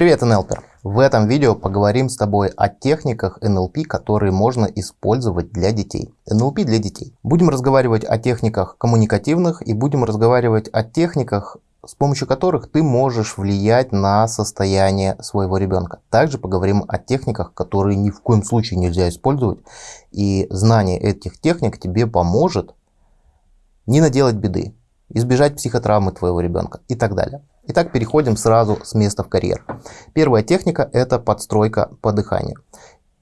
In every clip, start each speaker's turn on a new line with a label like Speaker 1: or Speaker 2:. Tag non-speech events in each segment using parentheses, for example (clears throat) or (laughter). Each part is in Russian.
Speaker 1: Привет, НЛПер! В этом видео поговорим с тобой о техниках НЛП, которые можно использовать для детей. НЛП для детей. Будем разговаривать о техниках коммуникативных и будем разговаривать о техниках, с помощью которых ты можешь влиять на состояние своего ребенка. Также поговорим о техниках, которые ни в коем случае нельзя использовать. И знание этих техник тебе поможет не наделать беды, избежать психотравмы твоего ребенка и так далее. Итак, переходим сразу с места в карьер. Первая техника – это подстройка по дыханию.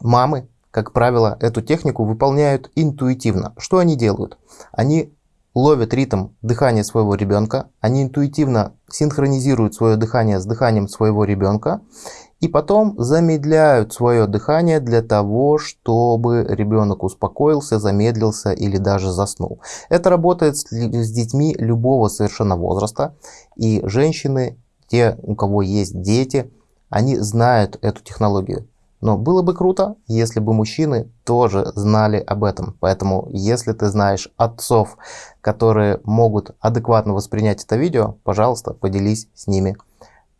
Speaker 1: Мамы, как правило, эту технику выполняют интуитивно. Что они делают? Они ловят ритм дыхания своего ребенка, они интуитивно синхронизируют свое дыхание с дыханием своего ребенка и потом замедляют свое дыхание для того, чтобы ребенок успокоился, замедлился или даже заснул. Это работает с, с детьми любого совершенно возраста. И женщины, те, у кого есть дети, они знают эту технологию. Но было бы круто, если бы мужчины тоже знали об этом. Поэтому, если ты знаешь отцов, которые могут адекватно воспринять это видео, пожалуйста, поделись с ними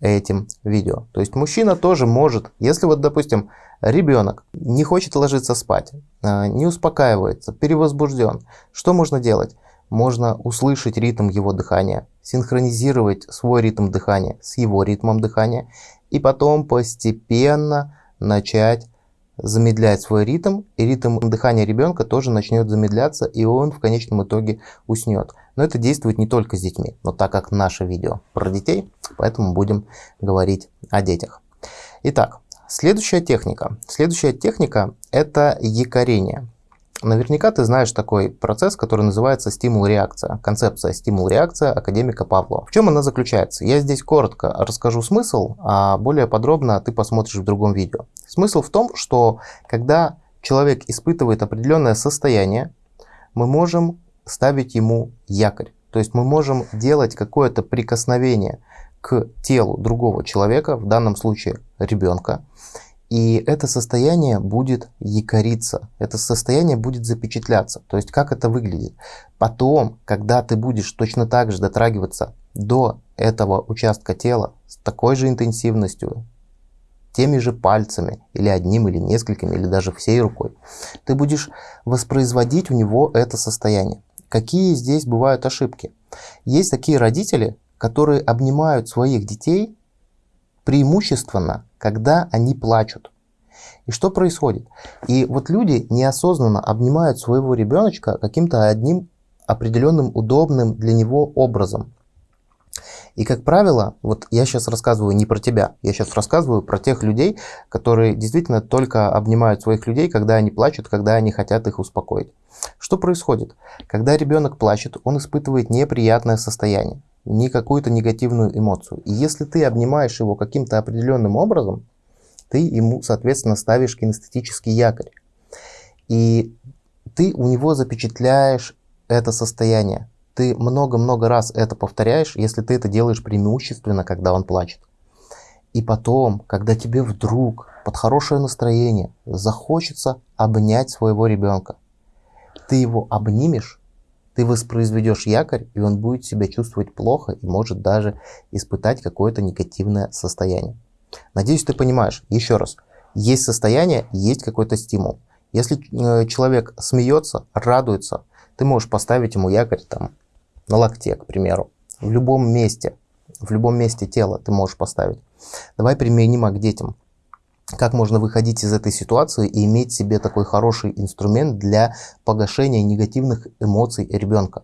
Speaker 1: этим видео. То есть мужчина тоже может, если вот, допустим, ребенок не хочет ложиться спать, а, не успокаивается, перевозбужден, что можно делать? Можно услышать ритм его дыхания, синхронизировать свой ритм дыхания с его ритмом дыхания и потом постепенно начать замедлять свой ритм, и ритм дыхания ребенка тоже начнет замедляться, и он в конечном итоге уснет. Но это действует не только с детьми, но так как наше видео про детей, поэтому будем говорить о детях. Итак, следующая техника. Следующая техника – это якорение. Наверняка ты знаешь такой процесс, который называется стимул-реакция. Концепция стимул-реакция академика Павлова. В чем она заключается? Я здесь коротко расскажу смысл, а более подробно ты посмотришь в другом видео. Смысл в том, что когда человек испытывает определенное состояние, мы можем ставить ему якорь. То есть мы можем делать какое-то прикосновение телу другого человека, в данном случае ребенка, и это состояние будет якориться, это состояние будет запечатляться. То есть как это выглядит? Потом, когда ты будешь точно так же дотрагиваться до этого участка тела с такой же интенсивностью, теми же пальцами, или одним, или несколькими, или даже всей рукой, ты будешь воспроизводить у него это состояние. Какие здесь бывают ошибки? Есть такие родители, которые обнимают своих детей преимущественно, когда они плачут. И что происходит? И вот люди неосознанно обнимают своего ребеночка каким-то одним определенным удобным для него образом. И, как правило, вот я сейчас рассказываю не про тебя, я сейчас рассказываю про тех людей, которые действительно только обнимают своих людей, когда они плачут, когда они хотят их успокоить. Что происходит? Когда ребенок плачет, он испытывает неприятное состояние не какую-то негативную эмоцию. И если ты обнимаешь его каким-то определенным образом, ты ему, соответственно, ставишь кинестетический якорь. И ты у него запечатляешь это состояние. Ты много-много раз это повторяешь, если ты это делаешь преимущественно, когда он плачет. И потом, когда тебе вдруг под хорошее настроение захочется обнять своего ребенка, ты его обнимешь, ты воспроизведешь якорь, и он будет себя чувствовать плохо и может даже испытать какое-то негативное состояние. Надеюсь, ты понимаешь. Еще раз, есть состояние, есть какой-то стимул. Если э, человек смеется, радуется, ты можешь поставить ему якорь там на локте, к примеру, в любом месте, в любом месте тела ты можешь поставить. Давай применимо к детям как можно выходить из этой ситуации и иметь себе такой хороший инструмент для погашения негативных эмоций ребенка.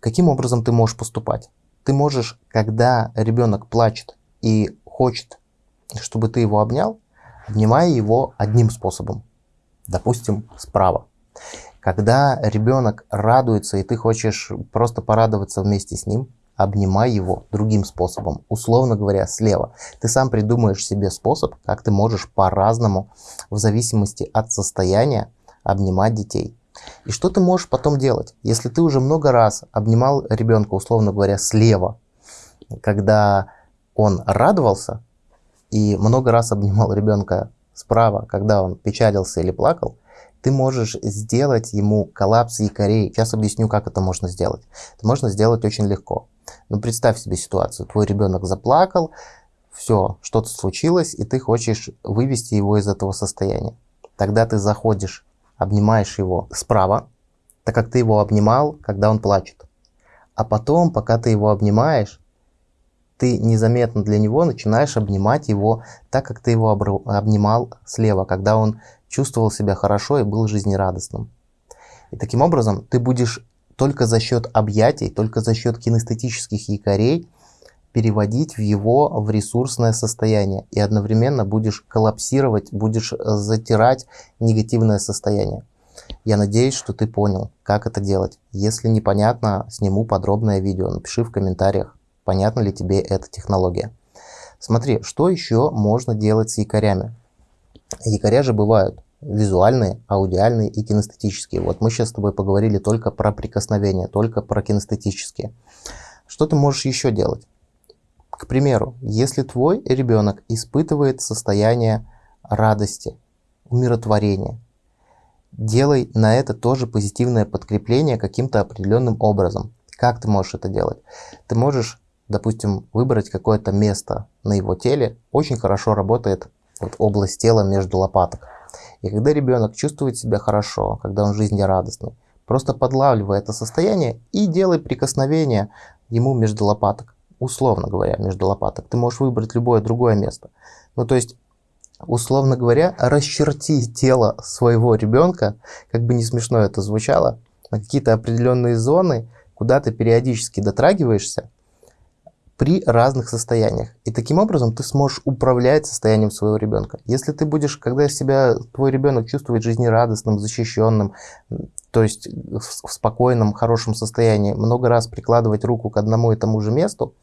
Speaker 1: Каким образом ты можешь поступать? Ты можешь, когда ребенок плачет и хочет, чтобы ты его обнял, обнимай его одним способом, допустим, справа. Когда ребенок радуется и ты хочешь просто порадоваться вместе с ним, обнимай его другим способом, условно говоря, слева. Ты сам придумаешь себе способ, как ты можешь по-разному, в зависимости от состояния, обнимать детей. И что ты можешь потом делать? Если ты уже много раз обнимал ребенка, условно говоря, слева, когда он радовался, и много раз обнимал ребенка справа, когда он печалился или плакал, ты можешь сделать ему коллапс якорей. Сейчас объясню, как это можно сделать. Это можно сделать очень легко. Ну, представь себе ситуацию. Твой ребенок заплакал, все, что-то случилось, и ты хочешь вывести его из этого состояния. Тогда ты заходишь, обнимаешь его справа, так как ты его обнимал, когда он плачет. А потом, пока ты его обнимаешь, ты незаметно для него начинаешь обнимать его так, как ты его обнимал слева, когда он чувствовал себя хорошо и был жизнерадостным. И таким образом ты будешь только за счет объятий, только за счет кинестетических якорей переводить в его в ресурсное состояние и одновременно будешь коллапсировать, будешь э, затирать негативное состояние. Я надеюсь, что ты понял, как это делать. Если непонятно, сниму подробное видео, напиши в комментариях, понятна ли тебе эта технология. Смотри, что еще можно делать с якорями. Якоря же бывают визуальные, аудиальные и кинестетические. Вот мы сейчас с тобой поговорили только про прикосновения, только про кинестетические. Что ты можешь еще делать? К примеру, если твой ребенок испытывает состояние радости, умиротворения, делай на это тоже позитивное подкрепление каким-то определенным образом. Как ты можешь это делать? Ты можешь, допустим, выбрать какое-то место на его теле. Очень хорошо работает вот область тела между лопаток. И когда ребенок чувствует себя хорошо, когда он жизнерадостный, просто подлавливай это состояние и делай прикосновение ему между лопаток условно говоря, между лопаток. Ты можешь выбрать любое другое место. Ну, то есть, условно говоря, расчерти тело своего ребенка, как бы не смешно это звучало, на какие-то определенные зоны, куда ты периодически дотрагиваешься при разных состояниях. И таким образом ты сможешь управлять состоянием своего ребенка. Если ты будешь, когда себя твой ребенок чувствует жизнерадостным, защищенным, то есть в спокойном, хорошем состоянии, много раз прикладывать руку к одному и тому же месту,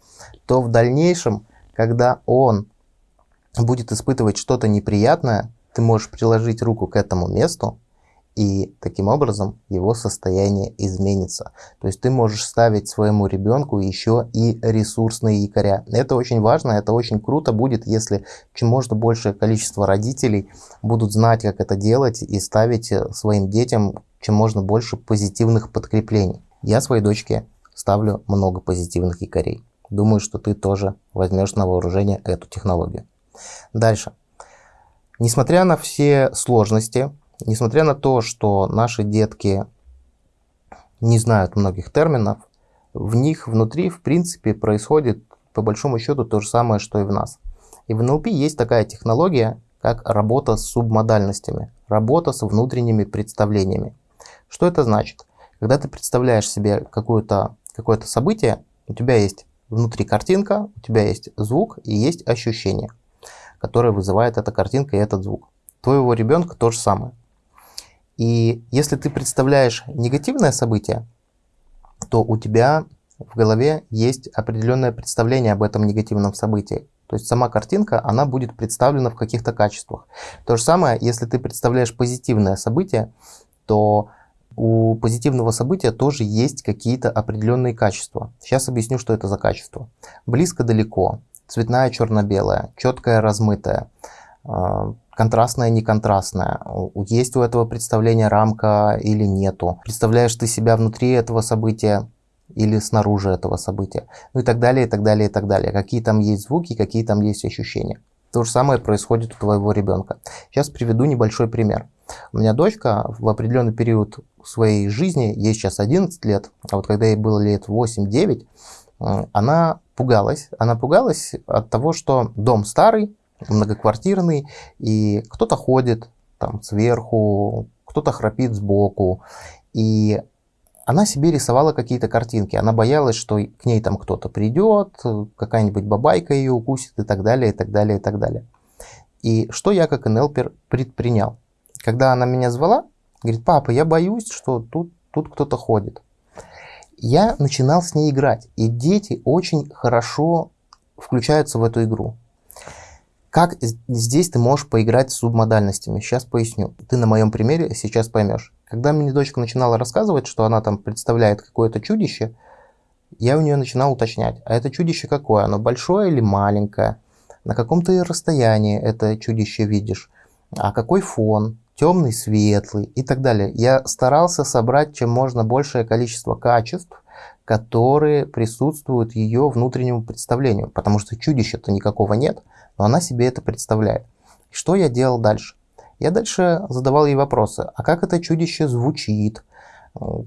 Speaker 1: то в дальнейшем, когда он будет испытывать что-то неприятное, ты можешь приложить руку к этому месту, и таким образом его состояние изменится. То есть ты можешь ставить своему ребенку еще и ресурсные якоря. Это очень важно, это очень круто будет, если чем можно большее количество родителей будут знать, как это делать и ставить э, своим детям чем можно больше позитивных подкреплений. Я своей дочке ставлю много позитивных якорей. Думаю, что ты тоже возьмешь на вооружение эту технологию. Дальше. Несмотря на все сложности, несмотря на то, что наши детки не знают многих терминов, в них внутри, в принципе, происходит по большому счету то же самое, что и в нас. И в НЛП есть такая технология, как работа с субмодальностями, работа с внутренними представлениями. Что это значит? Когда ты представляешь себе какое-то какое событие, у тебя есть внутри картинка, у тебя есть звук и есть ощущение, которое вызывает эта картинка и этот звук. Твоего ребенка то же самое. И если ты представляешь негативное событие, то у тебя в голове есть определенное представление об этом негативном событии. То есть сама картинка, она будет представлена в каких-то качествах. То же самое, если ты представляешь позитивное событие, то у позитивного события тоже есть какие-то определенные качества. Сейчас объясню, что это за качество. Близко-далеко, цветная черно-белая, четкая размытая, а, контрастная неконтрастная. Есть у этого представления рамка или нету. Представляешь ты себя внутри этого события или снаружи этого события. Ну и так далее, и так далее, и так далее. Какие там есть звуки, какие там есть ощущения. То же самое происходит у твоего ребенка. Сейчас приведу небольшой пример. У меня дочка в определенный период своей жизни, ей сейчас 11 лет, а вот когда ей было лет 8-9, она пугалась. Она пугалась от того, что дом старый, многоквартирный, и кто-то ходит там сверху, кто-то храпит сбоку. И она себе рисовала какие-то картинки. Она боялась, что к ней там кто-то придет, какая-нибудь бабайка ее укусит и так далее, и так далее, и так далее. И что я как НЛПер предпринял? Когда она меня звала, говорит, папа, я боюсь, что тут, тут кто-то ходит. Я начинал с ней играть, и дети очень хорошо включаются в эту игру. Как здесь ты можешь поиграть с субмодальностями? Сейчас поясню. Ты на моем примере сейчас поймешь. Когда мне дочка начинала рассказывать, что она там представляет какое-то чудище, я у нее начинал уточнять, а это чудище какое? Оно большое или маленькое? На каком ты расстоянии это чудище видишь? А какой фон? Темный, светлый и так далее. Я старался собрать чем можно большее количество качеств, которые присутствуют ее внутреннему представлению, потому что чудища-то никакого нет, но она себе это представляет. И что я делал дальше? Я дальше задавал ей вопросы, а как это чудище звучит,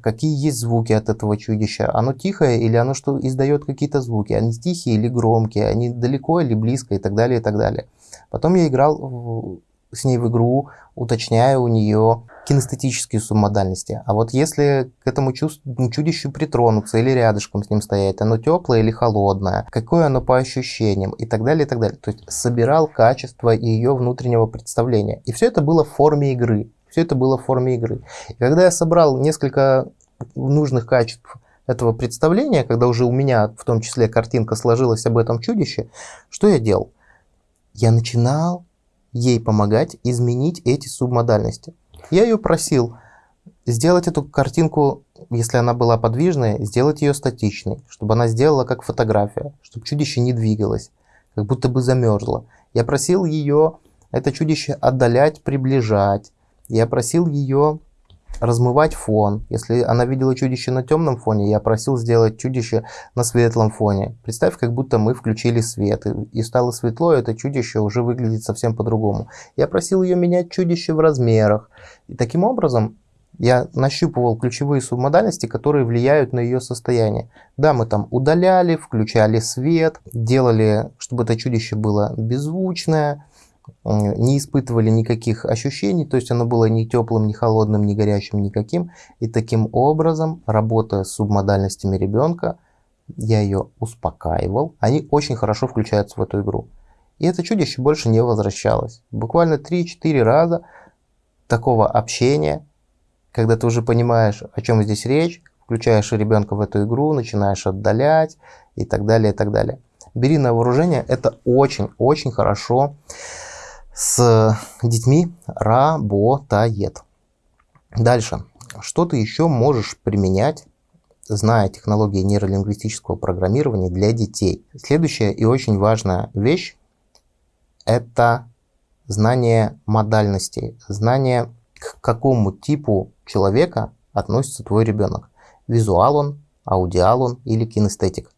Speaker 1: какие есть звуки от этого чудища, оно тихое или оно что издает какие-то звуки, они тихие или громкие, они далеко или близко и так далее, и так далее. Потом я играл с ней в игру, уточняя у нее кинестетические субмодальности. А вот если к этому чудищу притронуться или рядышком с ним стоять, оно теплое или холодное, какое оно по ощущениям и так далее, и так далее. То есть собирал качество ее внутреннего представления. И все это было в форме игры. Все это было в форме игры. И когда я собрал несколько нужных качеств этого представления, когда уже у меня в том числе картинка сложилась об этом чудище, что я делал? Я начинал ей помогать изменить эти субмодальности. Я ее просил сделать эту картинку, если она была подвижной, сделать ее статичной, чтобы она сделала как фотография, чтобы чудище не двигалось, как будто бы замерзло. Я просил ее это чудище отдалять, приближать. Я просил ее размывать фон. Если она видела чудище на темном фоне, я просил сделать чудище на светлом фоне. Представь, как будто мы включили свет, и стало светло, это чудище уже выглядит совсем по-другому. Я просил ее менять чудище в размерах. И таким образом я нащупывал ключевые субмодальности, которые влияют на ее состояние. Да, мы там удаляли, включали свет, делали, чтобы это чудище было беззвучное, не испытывали никаких ощущений, то есть оно было ни теплым, ни холодным, ни горячим, никаким. И таким образом, работая с субмодальностями ребенка, я ее успокаивал. Они очень хорошо включаются в эту игру. И это чудище больше не возвращалось. Буквально 3-4 раза такого общения, когда ты уже понимаешь, о чем здесь речь, включаешь ребенка в эту игру, начинаешь отдалять и так далее, и так далее. Бери на вооружение, это очень-очень хорошо с детьми работает. Дальше. Что ты еще можешь применять, зная технологии нейролингвистического программирования для детей? Следующая и очень важная вещь – это знание модальностей, знание, к какому типу человека относится твой ребенок. Визуал он, аудиал он или кинестетик.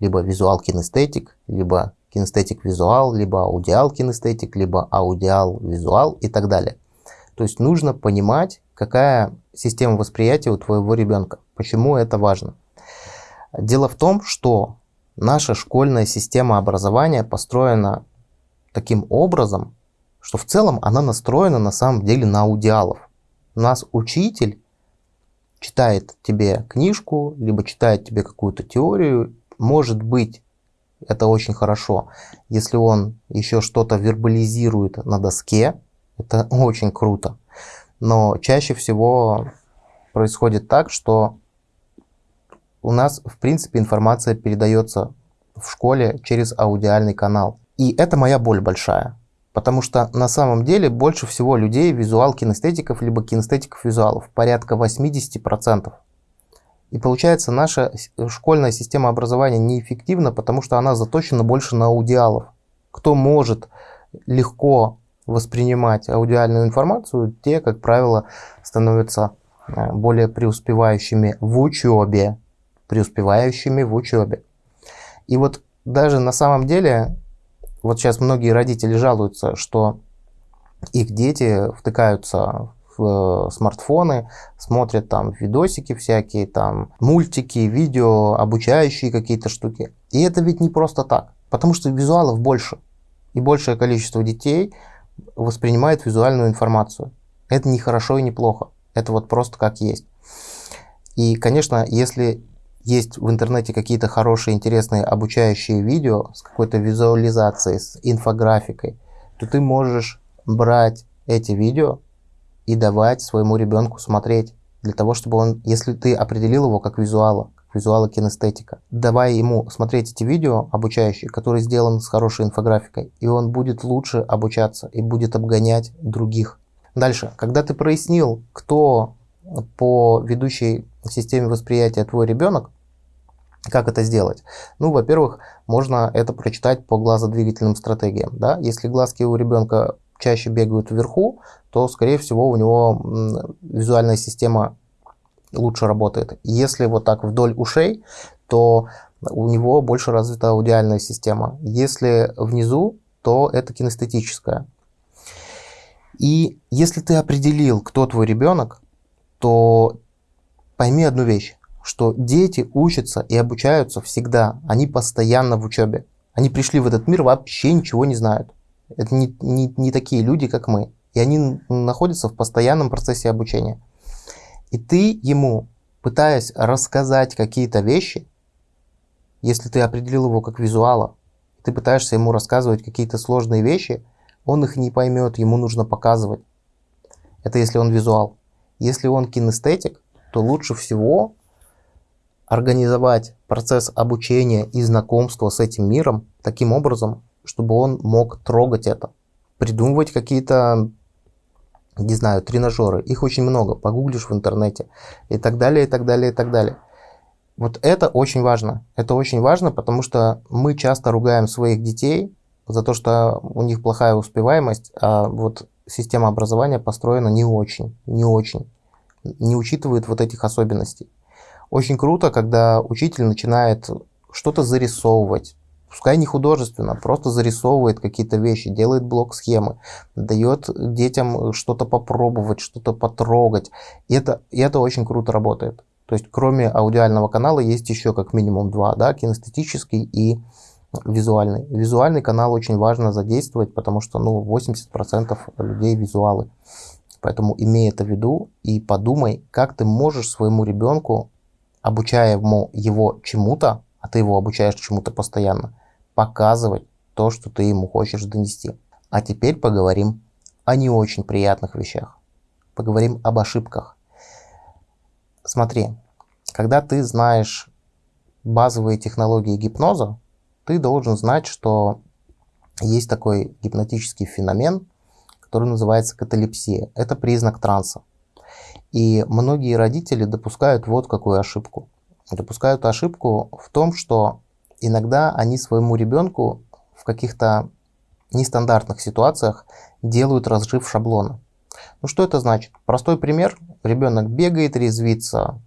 Speaker 1: Либо визуал-кинестетик, либо кинестетик-визуал, либо аудиал-кинестетик, либо аудиал-визуал и так далее. То есть нужно понимать, какая система восприятия у твоего ребенка. Почему это важно? Дело в том, что наша школьная система образования построена таким образом, что в целом она настроена на самом деле на аудиалов. У нас учитель читает тебе книжку, либо читает тебе какую-то теорию, может быть это очень хорошо. Если он еще что-то вербализирует на доске, это (laughs) очень круто. Но чаще всего происходит так, что у нас, в принципе, информация передается в школе через аудиальный канал. И это моя боль большая. Потому что на самом деле больше всего людей визуал кинестетиков, либо кинестетиков визуалов. Порядка 80%. И получается, наша школьная система образования неэффективна, потому что она заточена больше на аудиалов. Кто может легко воспринимать аудиальную информацию, те, как правило, становятся э, более преуспевающими в учебе. Преуспевающими в учебе. И вот даже на самом деле, вот сейчас многие родители жалуются, что их дети втыкаются э, смартфоны, смотрят там видосики всякие, там мультики, видео, обучающие какие-то штуки. И это ведь не просто так, потому что визуалов больше. И большее количество детей воспринимает визуальную информацию. Это не хорошо и не плохо. Это вот просто как есть. И, конечно, если есть в интернете какие-то хорошие, интересные обучающие видео с какой-то визуализацией, с инфографикой, то ты можешь брать эти видео и давать своему ребенку смотреть. Для того, чтобы он, если ты определил его как визуала, как визуала кинестетика, давай ему смотреть эти видео обучающие, которые сделаны с хорошей инфографикой, и он будет лучше обучаться и будет обгонять других. Дальше, когда ты прояснил, кто по ведущей системе восприятия твой ребенок, как это сделать? Ну, во-первых, можно это прочитать по глазодвигательным стратегиям. Да? Если глазки у ребенка чаще бегают вверху, то, скорее всего, у него визуальная система лучше работает. Если вот так вдоль ушей, то у него больше развита аудиальная система. Если внизу, то это кинестетическая. И если ты определил, кто твой ребенок, то пойми одну вещь, что дети учатся и обучаются всегда, они постоянно в учебе. Они пришли в этот мир, вообще ничего не знают. Это не, не, не такие люди, как мы. И они находятся в постоянном процессе обучения. И ты ему, пытаясь рассказать какие-то вещи, если ты определил его как визуала, ты пытаешься ему рассказывать какие-то сложные вещи, он их не поймет, ему нужно показывать. Это если он визуал. Если он кинестетик, то лучше всего организовать процесс обучения и знакомства с этим миром таким образом, чтобы он мог трогать это. Придумывать какие-то, не знаю, тренажеры. Их очень много. Погуглишь в интернете. И так далее, и так далее, и так далее. Вот это очень важно. Это очень важно, потому что мы часто ругаем своих детей за то, что у них плохая успеваемость, а вот система образования построена не очень, не очень, не учитывает вот этих особенностей. Очень круто, когда учитель начинает что-то зарисовывать, пускай не художественно, просто зарисовывает какие-то вещи, делает блок схемы, дает детям что-то попробовать, что-то потрогать. И это, и это очень круто работает. То есть кроме аудиального канала есть еще как минимум два, да, кинестетический и визуальный. Визуальный канал очень важно задействовать, потому что ну, 80% людей визуалы. Поэтому имей это в виду и подумай, как ты можешь своему ребенку, обучая ему его чему-то, а ты его обучаешь чему-то постоянно, показывать то, что ты ему хочешь донести. А теперь поговорим о не очень приятных вещах. Поговорим об ошибках. Смотри, когда ты знаешь базовые технологии гипноза, ты должен знать, что есть такой гипнотический феномен, который называется каталепсия. Это признак транса. И многие родители допускают вот какую ошибку. Допускают ошибку в том, что иногда они своему ребенку в каких-то нестандартных ситуациях делают разрыв шаблона. Ну что это значит? Простой пример. Ребенок бегает, резвится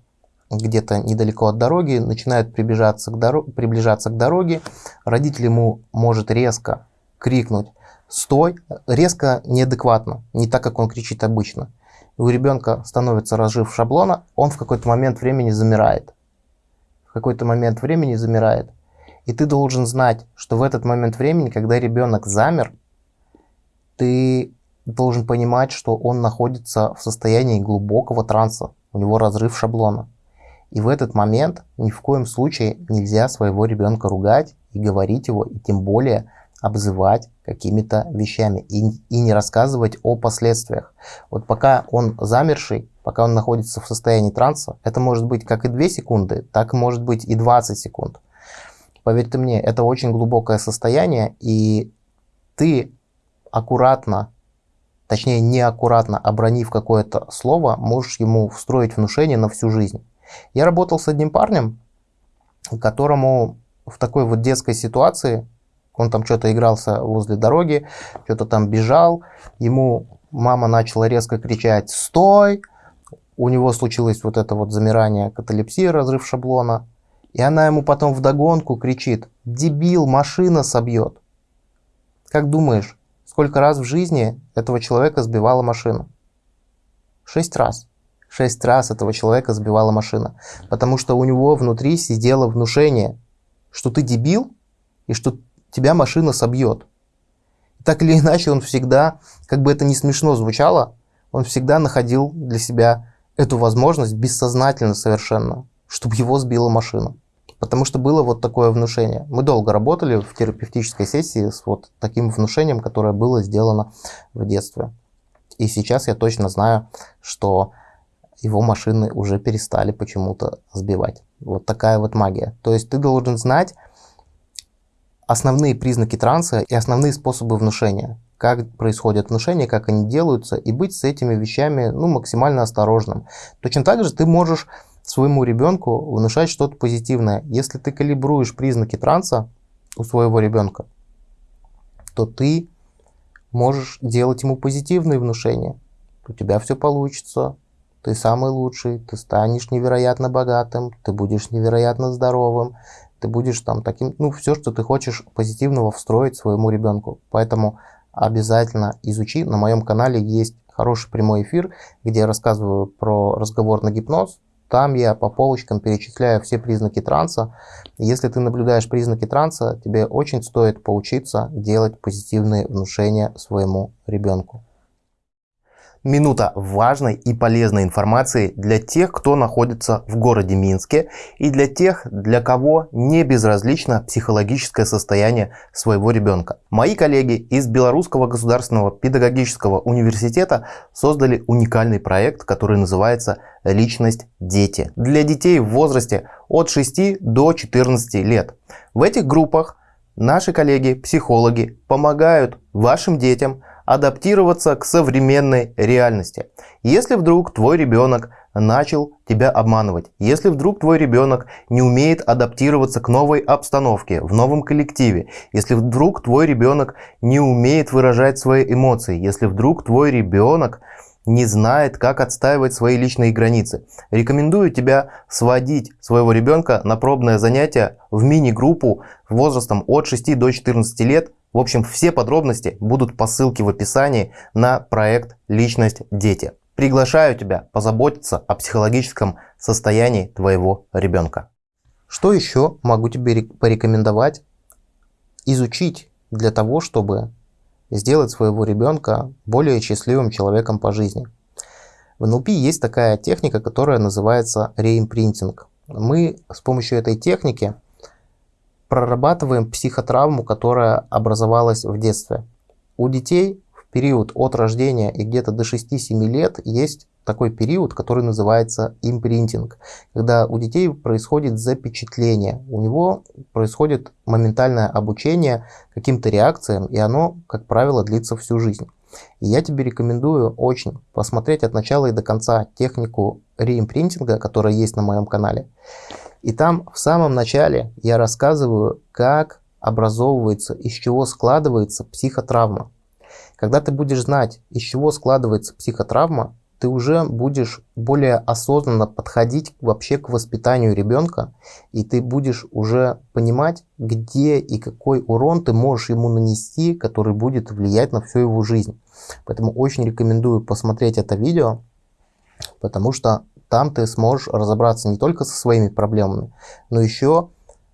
Speaker 1: где-то недалеко от дороги, начинает приближаться к, доро приближаться к дороге. Родитель ему может резко крикнуть «Стой!» резко неадекватно, не так, как он кричит обычно. И у ребенка становится разжив шаблона, он в какой-то момент времени замирает. В какой-то момент времени замирает. И ты должен знать, что в этот момент времени, когда ребенок замер, ты должен понимать, что он находится в состоянии глубокого транса, у него разрыв шаблона. И в этот момент ни в коем случае нельзя своего ребенка ругать и говорить его, и тем более обзывать какими-то вещами и, и не рассказывать о последствиях. Вот пока он замерший, пока он находится в состоянии транса, это может быть как и 2 секунды, так может быть и 20 секунд. Поверьте мне, это очень глубокое состояние, и ты аккуратно точнее неаккуратно обронив какое-то слово, можешь ему встроить внушение на всю жизнь. Я работал с одним парнем, которому в такой вот детской ситуации, он там что-то игрался возле дороги, что-то там бежал, ему мама начала резко кричать «Стой!», у него случилось вот это вот замирание, каталепсия, разрыв шаблона, и она ему потом вдогонку кричит «Дебил, машина собьет!». Как думаешь, Сколько раз в жизни этого человека сбивала машина? Шесть раз. Шесть раз этого человека сбивала машина. Потому что у него внутри сидело внушение, что ты дебил и что тебя машина собьет. Так или иначе, он всегда, как бы это ни смешно звучало, он всегда находил для себя эту возможность бессознательно совершенно, чтобы его сбила машина. Потому что было вот такое внушение. Мы долго работали в терапевтической сессии с вот таким внушением, которое было сделано в детстве. И сейчас я точно знаю, что его машины уже перестали почему-то сбивать. Вот такая вот магия. То есть ты должен знать основные признаки транса и основные способы внушения. Как происходит внушение, как они делаются, и быть с этими вещами ну, максимально осторожным. Точно так же ты можешь своему ребенку внушать что-то позитивное. Если ты калибруешь признаки транса у своего ребенка, то ты можешь делать ему позитивные внушения. У тебя все получится, ты самый лучший, ты станешь невероятно богатым, ты будешь невероятно здоровым, ты будешь там таким, ну, все, что ты хочешь позитивного встроить своему ребенку. Поэтому обязательно изучи. На моем канале есть хороший прямой эфир, где я рассказываю про разговор на гипноз. Там я по полочкам перечисляю все признаки транса. Если ты наблюдаешь признаки транса, тебе очень стоит поучиться делать позитивные внушения своему ребенку. Минута важной и полезной информации для тех, кто находится в городе Минске и для тех, для кого не безразлично психологическое состояние своего ребенка. Мои коллеги из Белорусского государственного педагогического университета создали уникальный проект, который называется «Личность дети» для детей в возрасте от 6 до 14 лет. В этих группах наши коллеги, психологи, помогают вашим детям адаптироваться к современной реальности. Если вдруг твой ребенок начал тебя обманывать, если вдруг твой ребенок не умеет адаптироваться к новой обстановке, в новом коллективе, если вдруг твой ребенок не умеет выражать свои эмоции, если вдруг твой ребенок не знает, как отстаивать свои личные границы. Рекомендую тебя сводить своего ребенка на пробное занятие в мини-группу возрастом от 6 до 14 лет в общем, все подробности будут по ссылке в описании на проект «Личность дети». Приглашаю тебя позаботиться о психологическом состоянии твоего ребенка. Что еще могу тебе порекомендовать изучить для того, чтобы сделать своего ребенка более счастливым человеком по жизни? В НЛП есть такая техника, которая называется реимпринтинг. Мы с помощью этой техники прорабатываем психотравму, которая образовалась в детстве. У детей в период от рождения и где-то до 6-7 лет есть такой период, который называется импринтинг, когда у детей происходит запечатление, у него происходит моментальное обучение каким-то реакциям, и оно, как правило, длится всю жизнь. И я тебе рекомендую очень посмотреть от начала и до конца технику реимпринтинга, которая есть на моем канале. И там в самом начале я рассказываю, как образовывается, из чего складывается психотравма. Когда ты будешь знать, из чего складывается психотравма, ты уже будешь более осознанно подходить вообще к воспитанию ребенка, и ты будешь уже понимать, где и какой урон ты можешь ему нанести, который будет влиять на всю его жизнь. Поэтому очень рекомендую посмотреть это видео, потому что там ты сможешь разобраться не только со своими проблемами, но еще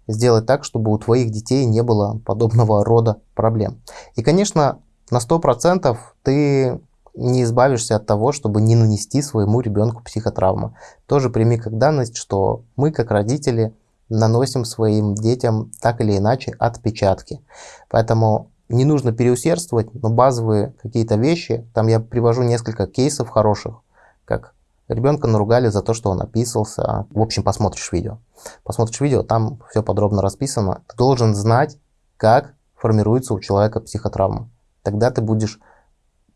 Speaker 1: сделать так, чтобы у твоих детей не было подобного рода проблем. И, конечно, на 100% ты не избавишься от того, чтобы не нанести своему ребенку психотравму. Тоже прими как данность, что мы, как родители, наносим своим детям так или иначе отпечатки. Поэтому не нужно переусердствовать, но базовые какие-то вещи, там я привожу несколько кейсов хороших, как Ребенка наругали за то, что он описался. В общем, посмотришь видео. Посмотришь видео, там все подробно расписано. Ты должен знать, как формируется у человека психотравма. Тогда ты будешь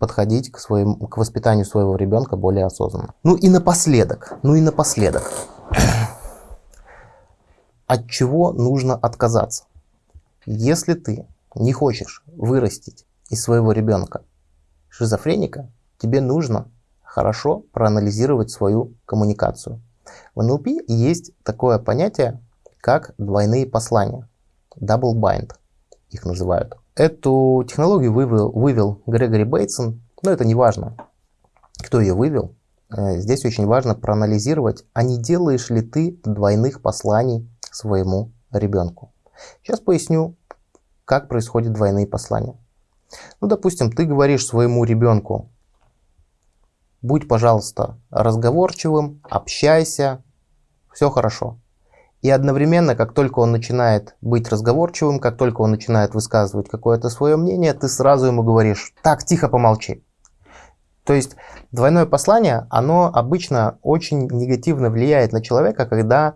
Speaker 1: подходить к, своему, к воспитанию своего ребенка более осознанно. Ну и напоследок, ну и напоследок. (clears throat) От чего нужно отказаться? Если ты не хочешь вырастить из своего ребенка шизофреника, тебе нужно хорошо проанализировать свою коммуникацию. В НЛП есть такое понятие, как двойные послания. Double bind их называют. Эту технологию вывел, вывел Грегори Бейтсон, но это не важно, кто ее вывел. Э, здесь очень важно проанализировать, а не делаешь ли ты двойных посланий своему ребенку. Сейчас поясню, как происходят двойные послания. Ну, допустим, ты говоришь своему ребенку, будь, пожалуйста, разговорчивым, общайся, все хорошо. И одновременно, как только он начинает быть разговорчивым, как только он начинает высказывать какое-то свое мнение, ты сразу ему говоришь, так, тихо помолчи. То есть двойное послание, оно обычно очень негативно влияет на человека, когда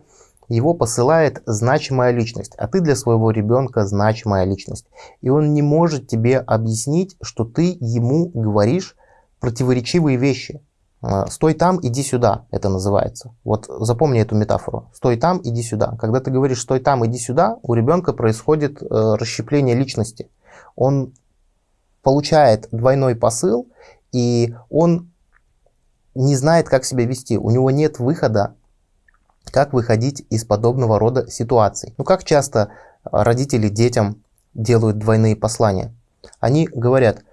Speaker 1: его посылает значимая личность, а ты для своего ребенка значимая личность. И он не может тебе объяснить, что ты ему говоришь противоречивые вещи. А, стой там, иди сюда, это называется. Вот запомни эту метафору. Стой там, иди сюда. Когда ты говоришь стой там, иди сюда, у ребенка происходит э, расщепление личности. Он получает двойной посыл, и он не знает, как себя вести, у него нет выхода, как выходить из подобного рода ситуаций. Ну как часто родители детям делают двойные послания? Они говорят,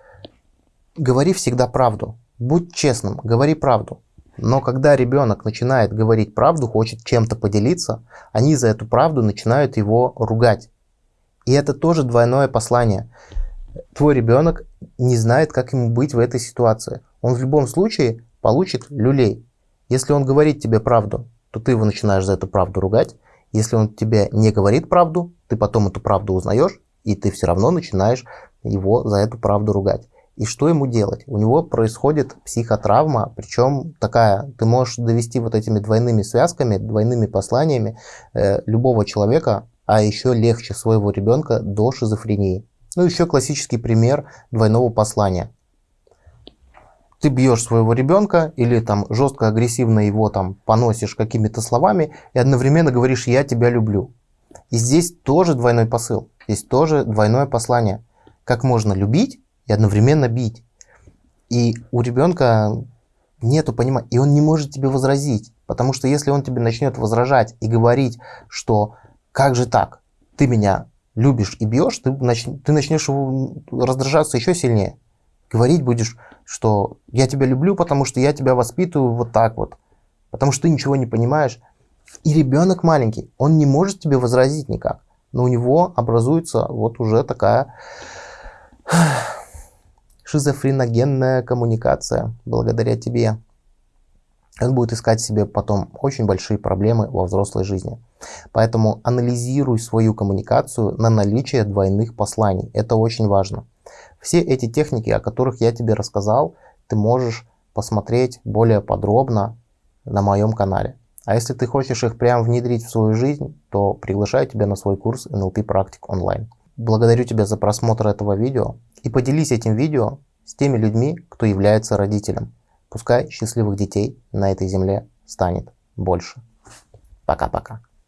Speaker 1: говори всегда правду, будь честным, говори правду. Но когда ребенок начинает говорить правду, хочет чем-то поделиться, они за эту правду начинают его ругать. И это тоже двойное послание. Твой ребенок не знает, как ему быть в этой ситуации. Он в любом случае получит люлей. Если он говорит тебе правду, то ты его начинаешь за эту правду ругать. Если он тебе не говорит правду, ты потом эту правду узнаешь, и ты все равно начинаешь его за эту правду ругать. И что ему делать? У него происходит психотравма, причем такая, ты можешь довести вот этими двойными связками, двойными посланиями э, любого человека, а еще легче своего ребенка до шизофрении. Ну, еще классический пример двойного послания. Ты бьешь своего ребенка или там жестко агрессивно его там поносишь какими-то словами и одновременно говоришь «я тебя люблю». И здесь тоже двойной посыл, здесь тоже двойное послание. Как можно любить и одновременно бить. И у ребенка нету понимания, и он не может тебе возразить. Потому что если он тебе начнет возражать и говорить, что как же так, ты меня любишь и бьешь, ты, нач... ты начнешь раздражаться еще сильнее. Говорить будешь, что я тебя люблю, потому что я тебя воспитываю вот так вот. Потому что ты ничего не понимаешь. И ребенок маленький, он не может тебе возразить никак. Но у него образуется вот уже такая шизофреногенная коммуникация благодаря тебе. Он будет искать себе потом очень большие проблемы во взрослой жизни. Поэтому анализируй свою коммуникацию на наличие двойных посланий. Это очень важно. Все эти техники, о которых я тебе рассказал, ты можешь посмотреть более подробно на моем канале. А если ты хочешь их прям внедрить в свою жизнь, то приглашаю тебя на свой курс NLP Практик онлайн. Благодарю тебя за просмотр этого видео и поделись этим видео с теми людьми, кто является родителем. Пускай счастливых детей на этой земле станет больше. Пока-пока.